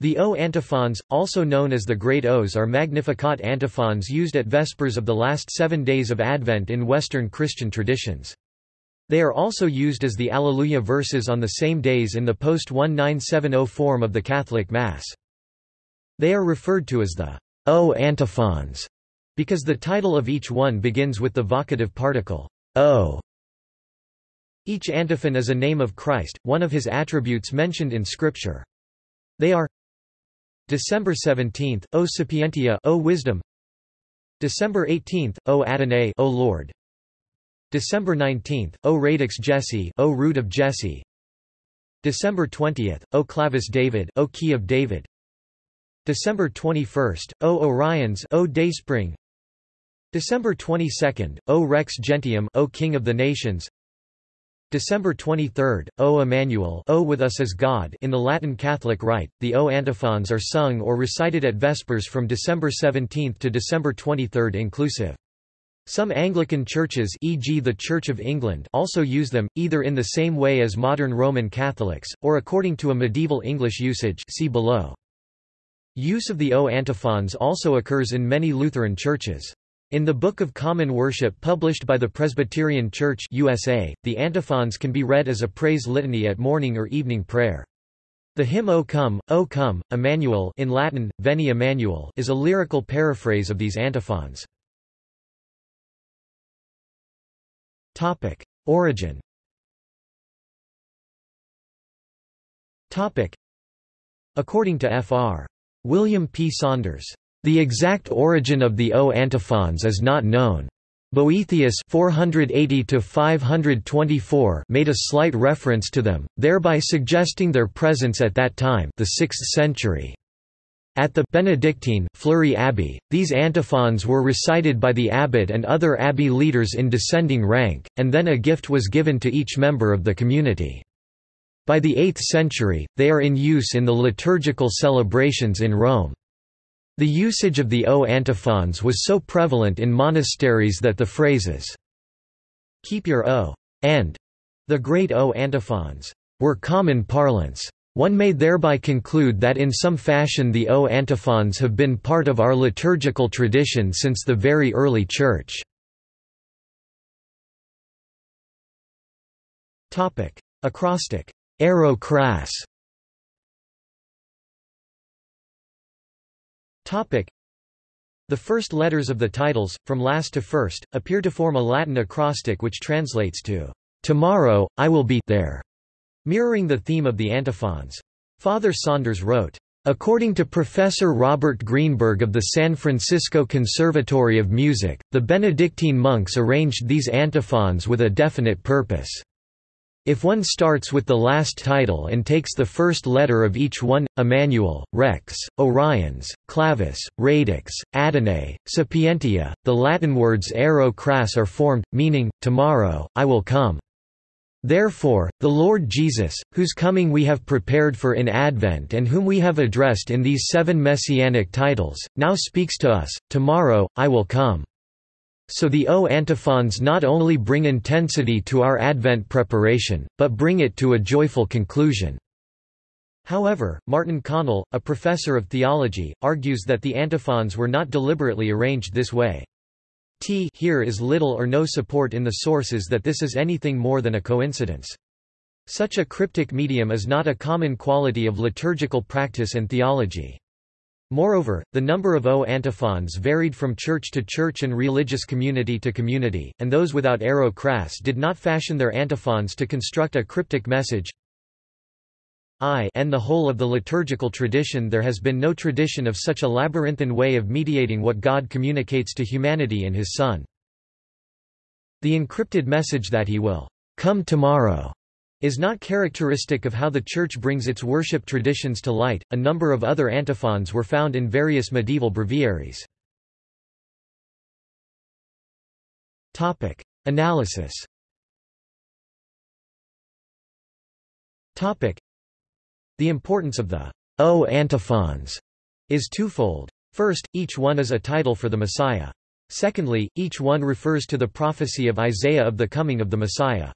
The O antiphons, also known as the Great O's are Magnificat antiphons used at Vespers of the last seven days of Advent in Western Christian traditions. They are also used as the Alleluia verses on the same days in the post-1970 form of the Catholic Mass. They are referred to as the O antiphons, because the title of each one begins with the vocative particle, O. Each antiphon is a name of Christ, one of his attributes mentioned in Scripture. They are December 17, O Sapientia, O Wisdom. December 18, O Adonai, O Lord. December 19, O Radix Jesse, O Root of Jesse. December 20, O Clavis David, O Key of David. December 21, O Oriens, O Dayspring. December 22, O Rex Gentium, O King of the Nations. December 23, O Emmanuel O with us as God in the Latin Catholic Rite, the O antiphons are sung or recited at Vespers from December 17 to December 23 inclusive. Some Anglican churches e.g. the Church of England also use them, either in the same way as modern Roman Catholics, or according to a medieval English usage see below. Use of the O antiphons also occurs in many Lutheran churches. In the Book of Common Worship published by the Presbyterian Church USA, the antiphons can be read as a praise litany at morning or evening prayer. The hymn O Come, O Come, Emmanuel in Latin, Veni Emmanuel is a lyrical paraphrase of these antiphons. Origin According to Fr. William P. Saunders the exact origin of the O antiphons is not known. Boethius 480 made a slight reference to them, thereby suggesting their presence at that time the 6th century. At the Benedictine Fleury Abbey, these antiphons were recited by the abbot and other abbey leaders in descending rank, and then a gift was given to each member of the community. By the 8th century, they are in use in the liturgical celebrations in Rome. The usage of the O antiphons was so prevalent in monasteries that the phrases, keep your O, and the great O antiphons, were common parlance. One may thereby conclude that in some fashion the O antiphons have been part of our liturgical tradition since the very early Church. Acrostic. Ero cras Topic. The first letters of the titles, from last to first, appear to form a Latin acrostic which translates to, "'Tomorrow, I will be there", mirroring the theme of the antiphons. Father Saunders wrote, According to Professor Robert Greenberg of the San Francisco Conservatory of Music, the Benedictine monks arranged these antiphons with a definite purpose. If one starts with the last title and takes the first letter of each one, Emmanuel, Rex, Oriens, Clavis, Radix, Adonai, Sapientia, the Latin words ero cras are formed, meaning, tomorrow, I will come. Therefore, the Lord Jesus, whose coming we have prepared for in Advent and whom we have addressed in these seven messianic titles, now speaks to us, Tomorrow, I will come. So the O antiphons not only bring intensity to our Advent preparation, but bring it to a joyful conclusion. However, Martin Connell, a professor of theology, argues that the antiphons were not deliberately arranged this way. T here is little or no support in the sources that this is anything more than a coincidence. Such a cryptic medium is not a common quality of liturgical practice and theology. Moreover, the number of O antiphons varied from church to church and religious community to community, and those without ero cras did not fashion their antiphons to construct a cryptic message. I and the whole of the liturgical tradition there has been no tradition of such a labyrinthine way of mediating what God communicates to humanity in His Son. The encrypted message that He will come tomorrow is not characteristic of how the Church brings its worship traditions to light. A number of other antiphons were found in various medieval breviaries. Topic: Analysis. Topic: The importance of the O antiphons is twofold. First, each one is a title for the Messiah. Secondly, each one refers to the prophecy of Isaiah of the coming of the Messiah.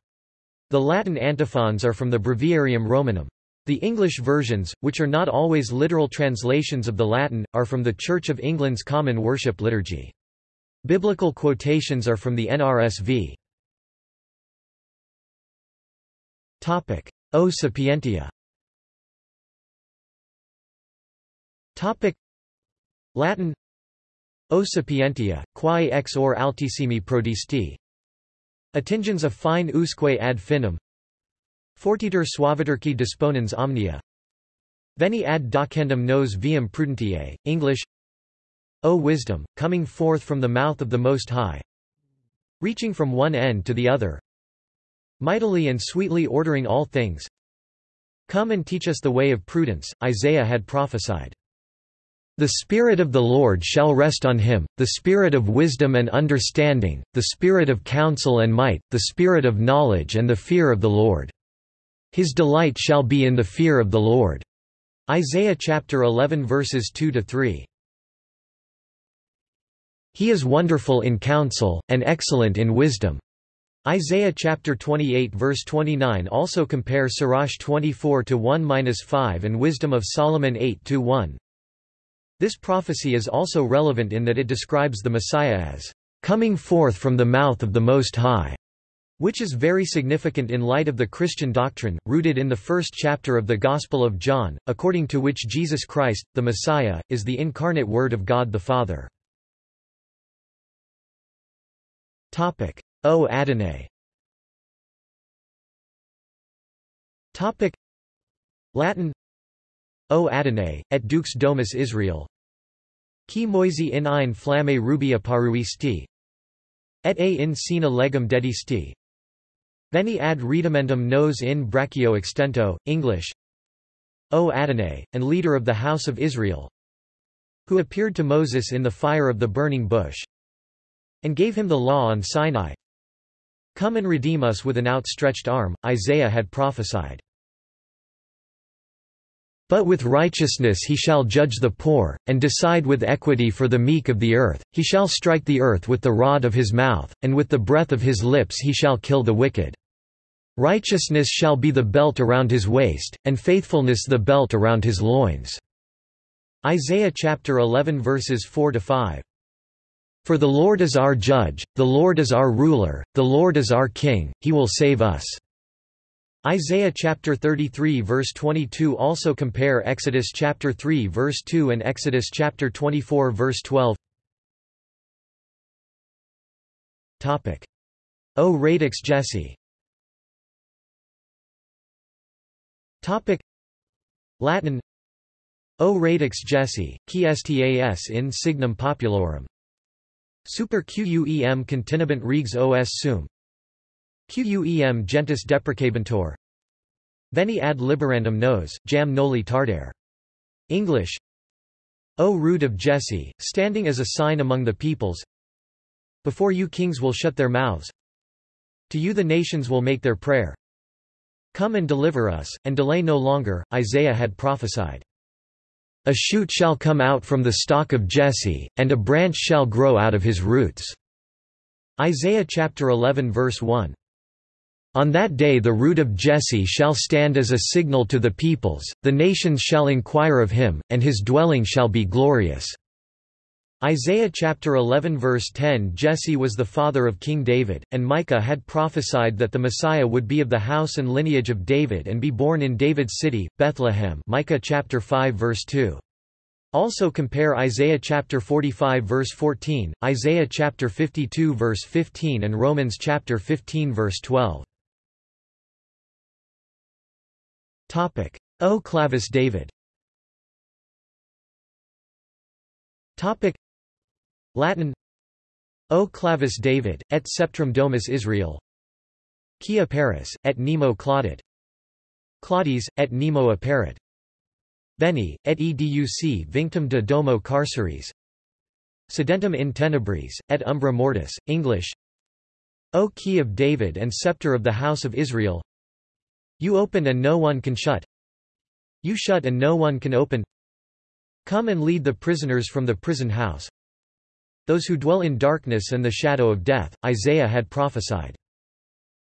The Latin antiphons are from the Breviarium Romanum. The English versions, which are not always literal translations of the Latin, are from the Church of England's Common Worship Liturgy. Biblical quotations are from the NRSV. O Sapientia Latin O Sapientia, quae ex or altissimi prodisti Attingens a fine usque ad finem Fortiter suaviterque disponens omnia. Veni ad docendum nos viam prudentiae, English O wisdom, coming forth from the mouth of the Most High. Reaching from one end to the other. Mightily and sweetly ordering all things. Come and teach us the way of prudence, Isaiah had prophesied. The Spirit of the Lord shall rest on him, the Spirit of wisdom and understanding, the Spirit of counsel and might, the Spirit of knowledge and the fear of the Lord. His delight shall be in the fear of the Lord. Isaiah chapter 11 verses 2 to 3. He is wonderful in counsel, and excellent in wisdom. Isaiah chapter 28 verse 29 also compare Sirach 24 to 1-5 and Wisdom of Solomon 8 to 1. This prophecy is also relevant in that it describes the Messiah as coming forth from the mouth of the Most High which is very significant in light of the Christian doctrine, rooted in the first chapter of the Gospel of John, according to which Jesus Christ, the Messiah, is the incarnate Word of God the Father. O Adonai. Latin O Adonai, et dux domus Israel Qui moisi in ein flamme rubia paruisti Et a in sina legum dedisti Veni ad redimendum nos in brachio extento, English O Adonai, and leader of the house of Israel, who appeared to Moses in the fire of the burning bush, and gave him the law on Sinai. Come and redeem us with an outstretched arm, Isaiah had prophesied. But with righteousness he shall judge the poor, and decide with equity for the meek of the earth, he shall strike the earth with the rod of his mouth, and with the breath of his lips he shall kill the wicked. Righteousness shall be the belt around his waist, and faithfulness the belt around his loins." Isaiah chapter 11 verses 4 to 5. For the Lord is our judge, the Lord is our ruler, the Lord is our king, he will save us. Isaiah chapter 33 verse 22 also compare Exodus chapter 3 verse 2 and Exodus chapter 24 verse 12. Topic: O radix Jesse Topic Latin O radix Jesse, qui stas in signum populorum. Super quem continibant regs os sum. Quem gentis deprecabantur. Veni ad liberandum nos, jam noli tardare. English O root of Jesse, standing as a sign among the peoples. Before you kings will shut their mouths. To you the nations will make their prayer. Come and deliver us, and delay no longer, Isaiah had prophesied. A shoot shall come out from the stock of Jesse, and a branch shall grow out of his roots. Isaiah chapter 11 verse 1. On that day the root of Jesse shall stand as a signal to the peoples, the nations shall inquire of him, and his dwelling shall be glorious. Isaiah chapter 11 verse 10 Jesse was the father of King David, and Micah had prophesied that the Messiah would be of the house and lineage of David and be born in David's city, Bethlehem Micah chapter 5 verse 2. Also compare Isaiah chapter 45 verse 14, Isaiah chapter 52 verse 15 and Romans chapter 15 verse 12. Topic: O. Clavis David. Topic: Latin. O. Clavis David, et sceptrum domus Israel. Quia Paris, et nemo claudit. Claudis, et nemo apparit. Veni, et educ vinctum de domo carceris. Sedentum in tenebris, et umbra mortis, English. O. Key of David and scepter of the house of Israel You open and no one can shut You shut and no one can open Come and lead the prisoners from the prison house those who dwell in darkness and the shadow of death, Isaiah had prophesied.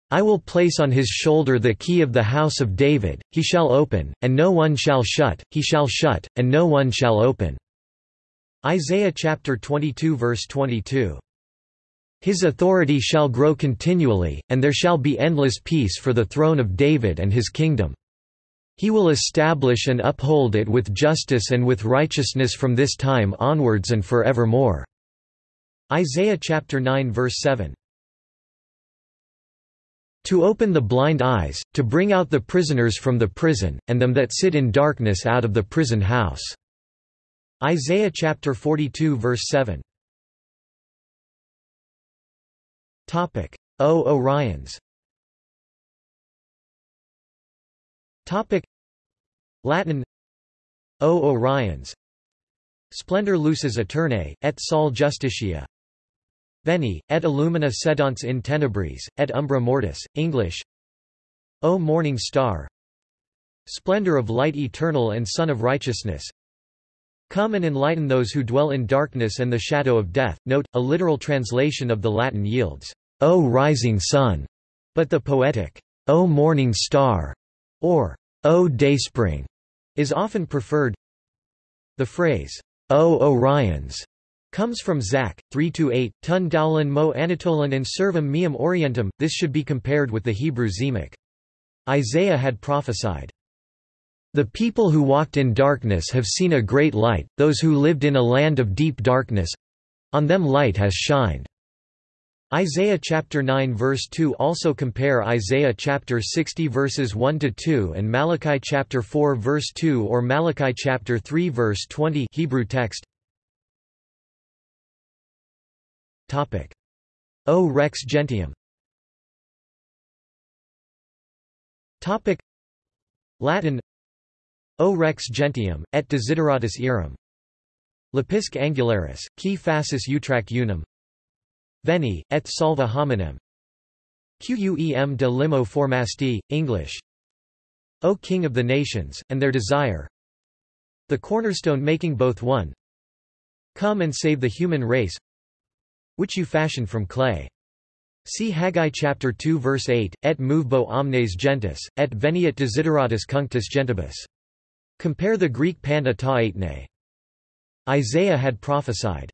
I will place on his shoulder the key of the house of David, he shall open, and no one shall shut, he shall shut, and no one shall open." Isaiah chapter 22 verse 22. His authority shall grow continually, and there shall be endless peace for the throne of David and his kingdom. He will establish and uphold it with justice and with righteousness from this time onwards and forevermore." Isaiah chapter 9 verse 7. To open the blind eyes, to bring out the prisoners from the prison, and them that sit in darkness out of the prison house." Isaiah chapter 42 verse 7. Topic: O Oriens. Topic: Latin. O Oriens. Splendor lucis aeternae, et sol justitia, Veni, et illumina sedans in tenebris, et umbra mortis, English. O morning star. Splendor of light eternal and sun of righteousness. Come and enlighten those who dwell in darkness and the shadow of death. Note, a literal translation of the Latin yields, O rising sun, but the poetic, O morning star, or O dayspring, is often preferred. The phrase, O Oriens, Comes from Zach, 3-8, Tun Dowlan mo Anatolan and Servum meum Orientum, this should be compared with the Hebrew Zemach. Isaiah had prophesied, The people who walked in darkness have seen a great light, those who lived in a land of deep darkness, on them light has shined. Isaiah chapter 9 verse 2 also compare Isaiah chapter 60 verses 1 to 2 and Malachi chapter 4 verse 2 or Malachi chapter 3 verse 20 Hebrew text. Topic: O rex gentium. Topic: Latin. O rex gentium, et desideratus eram Lepisc angularis, qui facis utrac unum Veni, et salva hominem Quem de limo formasti, English O King of the nations, and their desire The cornerstone making both one Come and save the human race which you fashioned from clay. See Haggai chapter 2 verse 8, et movebo omnes gentis, et veniat desideratus cunctus gentibus. Compare the Greek panta ta eitne. Isaiah had prophesied,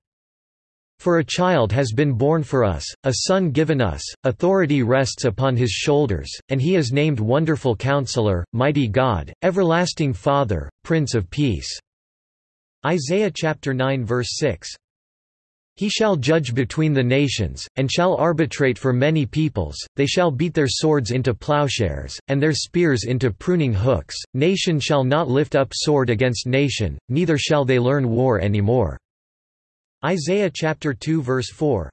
For a child has been born for us, a son given us, authority rests upon his shoulders, and he is named Wonderful Counselor, Mighty God, Everlasting Father, Prince of Peace. Isaiah chapter 9 verse 6. He shall judge between the nations, and shall arbitrate for many peoples, they shall beat their swords into plowshares, and their spears into pruning hooks, nation shall not lift up sword against nation, neither shall they learn war any more. Isaiah chapter 2 verse 4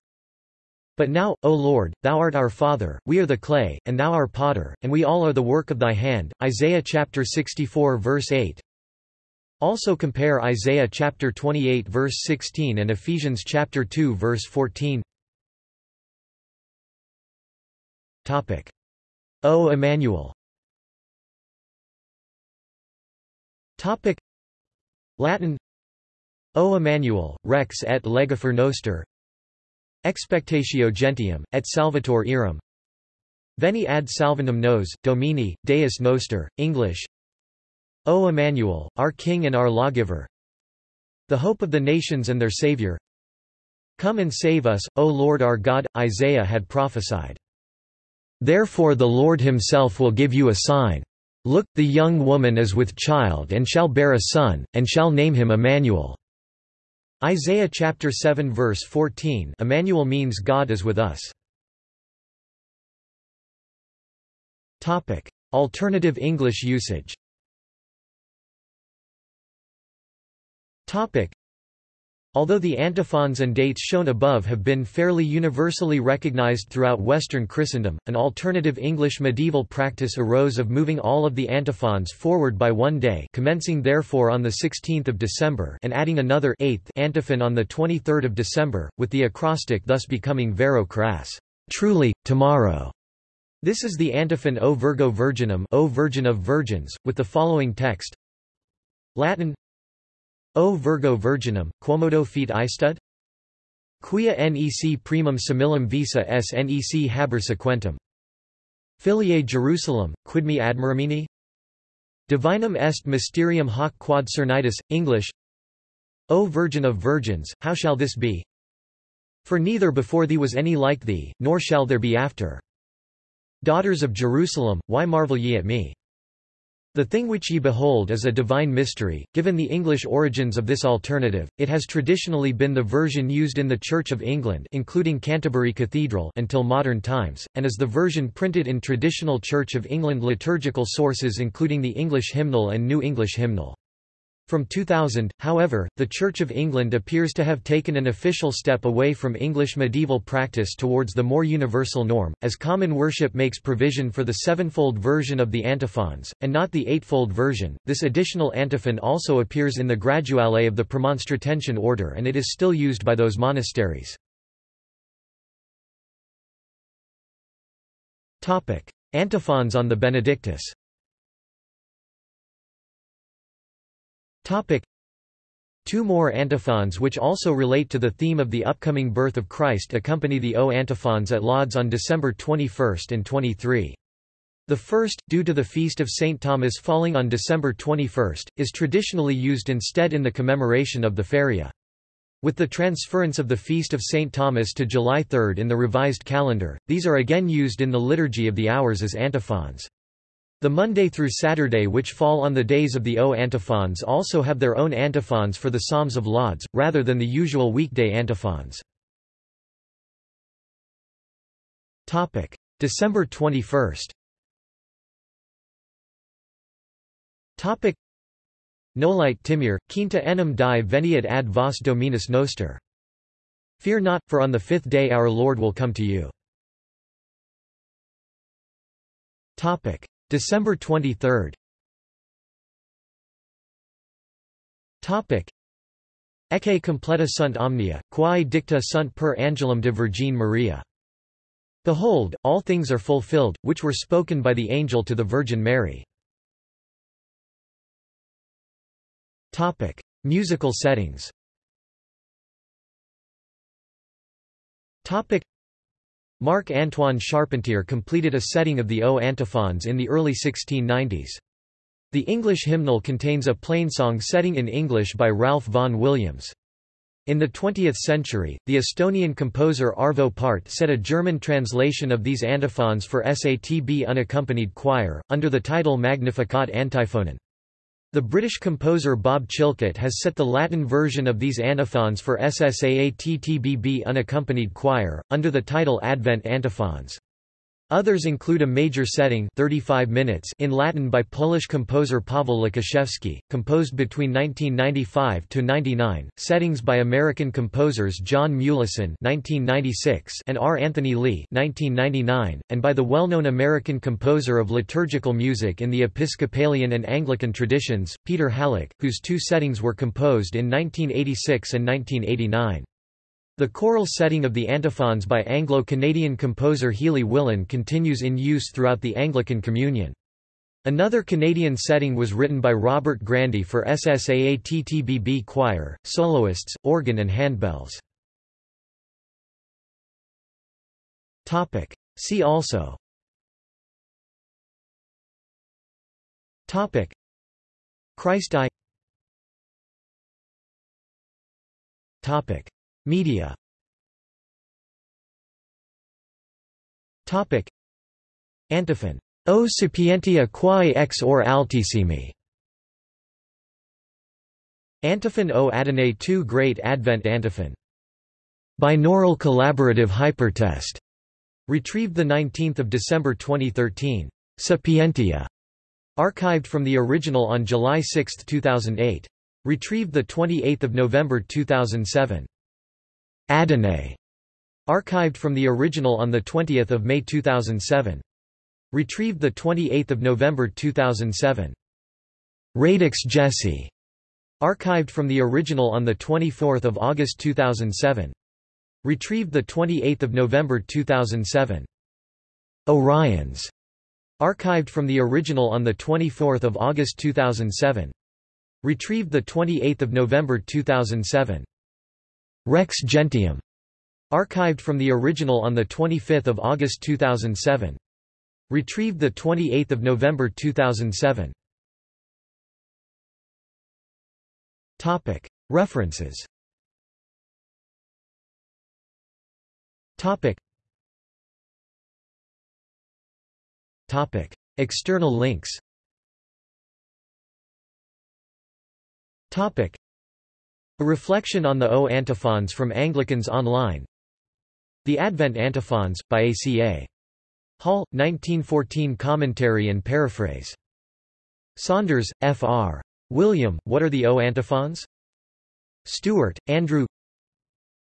But now, O Lord, thou art our Father, we are the clay, and thou our potter, and we all are the work of thy hand. Isaiah chapter 64 verse 8 also compare Isaiah chapter 28 verse 16 and Ephesians chapter 2 verse 14. Topic: O Emmanuel. Topic: Latin O Emmanuel, rex et legifer noster Expectatio gentium, et salvator eram Veni ad salvandum nos, Domini, Deus noster, English O Emmanuel, our King and our Lawgiver The hope of the nations and their Savior Come and save us, O Lord our God, Isaiah had prophesied. Therefore the Lord himself will give you a sign. Look, the young woman is with child and shall bear a son, and shall name him Emmanuel. Isaiah chapter 7 verse 14 Emmanuel means God is with us. Topic: Alternative English usage Topic. Although the antiphons and dates shown above have been fairly universally recognized throughout Western Christendom, an alternative English medieval practice arose of moving all of the antiphons forward by one day commencing therefore on 16 December and adding another eighth antiphon on 23 December, with the acrostic thus becoming Vero cras, truly, tomorrow. This is the antiphon O Virgo Virginum O Virgin of Virgins, with the following text Latin O Virgo Virginum, quomodo fit istud? Quia nec primum similum visa s nec haber sequentum. Filiae Jerusalem, quid me admiramini? Divinum est mysterium hoc quod cernitus, English O Virgin of Virgins, how shall this be? For neither before thee was any like thee, nor shall there be after. Daughters of Jerusalem, why marvel ye at me? The thing which ye behold is a divine mystery. Given the English origins of this alternative, it has traditionally been the version used in the Church of England including Canterbury Cathedral until modern times, and is the version printed in traditional Church of England liturgical sources including the English hymnal and New English hymnal. From 2000, however, the Church of England appears to have taken an official step away from English medieval practice towards the more universal norm, as common worship makes provision for the sevenfold version of the antiphons, and not the eightfold version. This additional antiphon also appears in the Graduale of the Premonstratensian order and it is still used by those monasteries. Antiphons on the Benedictus Topic. Two more antiphons which also relate to the theme of the upcoming birth of Christ accompany the O antiphons at Lauds on December 21 and 23. The first, due to the feast of St. Thomas falling on December 21, is traditionally used instead in the commemoration of the Feria. With the transference of the Feast of St. Thomas to July 3 in the revised calendar, these are again used in the Liturgy of the Hours as antiphons. The Monday through Saturday which fall on the days of the O antiphons also have their own antiphons for the Psalms of Lauds, rather than the usual weekday antiphons. December 21 Nolite timir, quinta enim die veniat ad vos dominus noster. Fear not, for on the fifth day our Lord will come to you. December 23 Topic Ecce completa sunt omnia, quae dicta sunt per angelum de Virgin Maria. Behold, all things are fulfilled, which were spoken by the angel to the Virgin Mary. Topic. Musical settings Topic. Marc-Antoine Charpentier completed a setting of the O antiphons in the early 1690s. The English hymnal contains a plainsong setting in English by Ralph vaughan Williams. In the 20th century, the Estonian composer Arvo Pärt set a German translation of these antiphons for SATB unaccompanied choir, under the title Magnificat Antiphonen. The British composer Bob Chilcott has set the Latin version of these antiphons for SSAATTBB unaccompanied choir, under the title Advent Antiphons. Others include a major setting 35 minutes in Latin by Polish composer Paweł Łukaszewski, composed between 1995–99, settings by American composers John Mulison and R. Anthony Lee 1999, and by the well-known American composer of liturgical music in the Episcopalian and Anglican traditions, Peter Hallock, whose two settings were composed in 1986 and 1989. The choral setting of the antiphons by Anglo-Canadian composer Healy Willan continues in use throughout the Anglican Communion. Another Canadian setting was written by Robert Grandy for SSAATTBB choir, soloists, organ and handbells. See also. Topic. Christ I. Topic Media Topic Antiphon O sapientia quae ex or altissimi Antiphon O Adonai II Great Advent Antiphon Binaural Collaborative Hypertest Retrieved 19 December 2013. Sapientia. Archived from the original on July 6, 2008. Retrieved 28 November 2007. Adonai, archived from the original on 20 May 2007. Retrieved 28 November 2007. Radix Jesse, archived from the original on 24 August 2007. Retrieved 28 November 2007. Oriens, archived from the original on 24 August 2007. Retrieved 28 November 2007. Rex Gentium, archived from the original on 25 August 2007. Retrieved 28 November 2007. References. External links A reflection on the O antiphons from Anglicans Online The Advent Antiphons, by A.C.A. Hall, 1914 Commentary and paraphrase. Saunders, F.R. William, What are the O antiphons? Stewart, Andrew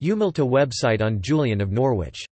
Umilta website on Julian of Norwich